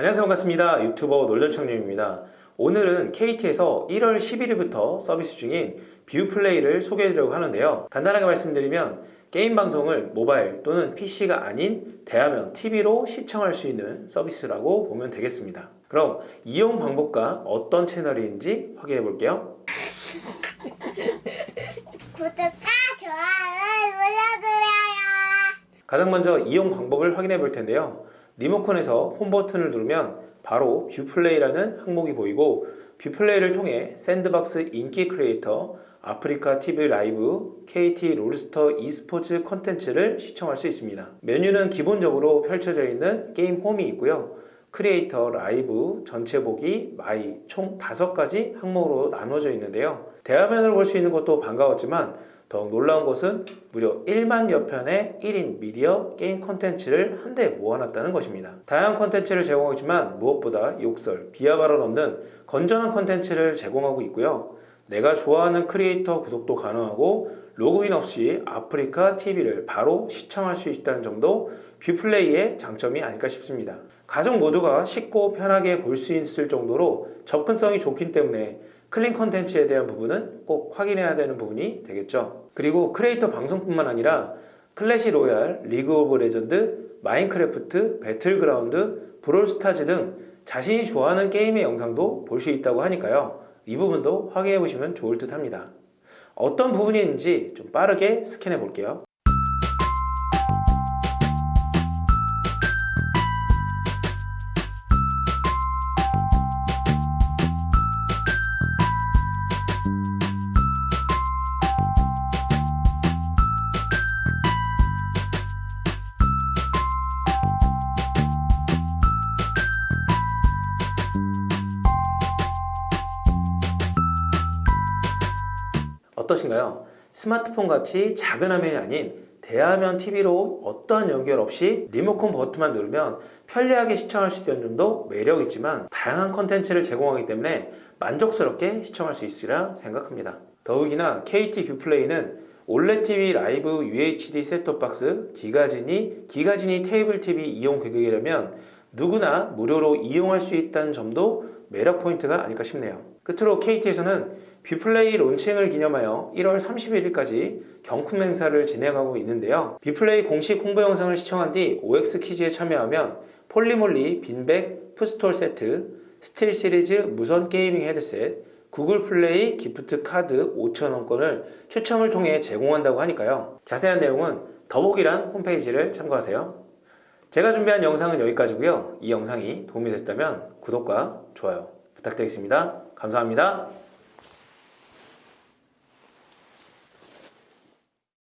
안녕하세요. 반갑습니다. 유튜버 놀전청님입니다. 오늘은 KT에서 1월 11일부터 서비스 중인 뷰플레이를 소개해드리려고 하는데요. 간단하게 말씀드리면 게임 방송을 모바일 또는 PC가 아닌 대화면 TV로 시청할 수 있는 서비스라고 보면 되겠습니다. 그럼 이용 방법과 어떤 채널인지 확인해 볼게요. 구독과 좋아요 눌러주세요. 가장 먼저 이용 방법을 확인해 볼 텐데요. 리모컨에서 홈 버튼을 누르면 바로 뷰플레이라는 항목이 보이고 뷰플레이를 통해 샌드박스 인기 크리에이터, 아프리카 TV 라이브, KT 롤스터 e스포츠 컨텐츠를 시청할 수 있습니다. 메뉴는 기본적으로 펼쳐져 있는 게임 홈이 있고요. 크리에이터, 라이브, 전체 보기, my 총 5가지 항목으로 나눠져 있는데요. 대화면을 볼 수 있는 것도 반가웠지만 더욱 놀라운 것은 무려 1만여 편의 1인 미디어 게임 콘텐츠를 한데 모아놨다는 것입니다. 다양한 콘텐츠를 제공하고 있지만 무엇보다 욕설, 비하 발언 없는 건전한 콘텐츠를 제공하고 있고요. 내가 좋아하는 크리에이터 구독도 가능하고 로그인 없이 아프리카 TV를 바로 시청할 수 있다는 점도 뷰플레이의 장점이 아닐까 싶습니다. 가족 모두가 쉽고 편하게 볼 수 있을 정도로 접근성이 좋기 때문에 clean 컨텐츠에 대한 부분은 꼭 확인해야 되는 부분이 되겠죠. 그리고 크리에이터 방송뿐만 아니라 클래시 로얄, 리그 오브 레전드, 마인크래프트, 배틀그라운드, 브롤스타즈 등 자신이 좋아하는 게임의 영상도 볼 수 있다고 하니까요. 이 부분도 확인해 보시면 좋을 듯 합니다. 어떤 부분인지 좀 빠르게 스캔해 볼게요. 어떠신가요? 스마트폰 같이 작은 화면이 아닌 대화면 TV로 어떠한 연결 없이 리모컨 버튼만 누르면 편리하게 시청할 수 있다는 점도 매력있지만 다양한 컨텐츠를 제공하기 때문에 만족스럽게 시청할 수 있으리라 생각합니다. 더욱이나 KT 뷰플레이는 올레 TV 라이브 UHD 셋톱박스 기가지니 기가지니 테이블 TV 이용 고객이라면 누구나 무료로 이용할 수 있다는 점도 매력 포인트가 아닐까 싶네요. 끝으로 KT에서는 뷰플레이 론칭을 기념하여 1월 31일까지 경품 행사를 진행하고 있는데요. 뷰플레이 공식 홍보 영상을 시청한 뒤 OX 퀴즈에 참여하면 폴리몰리 빈백 footstool 세트, 스틸 시리즈 무선 게이밍 헤드셋, 구글 플레이 기프트 카드 5,000원권을 추첨을 통해 제공한다고 하니까요. 자세한 내용은 더보기란 홈페이지를 참고하세요. 제가 준비한 영상은 여기까지고요. 이 영상이 도움이 됐다면 구독과 좋아요 부탁드리겠습니다. 감사합니다.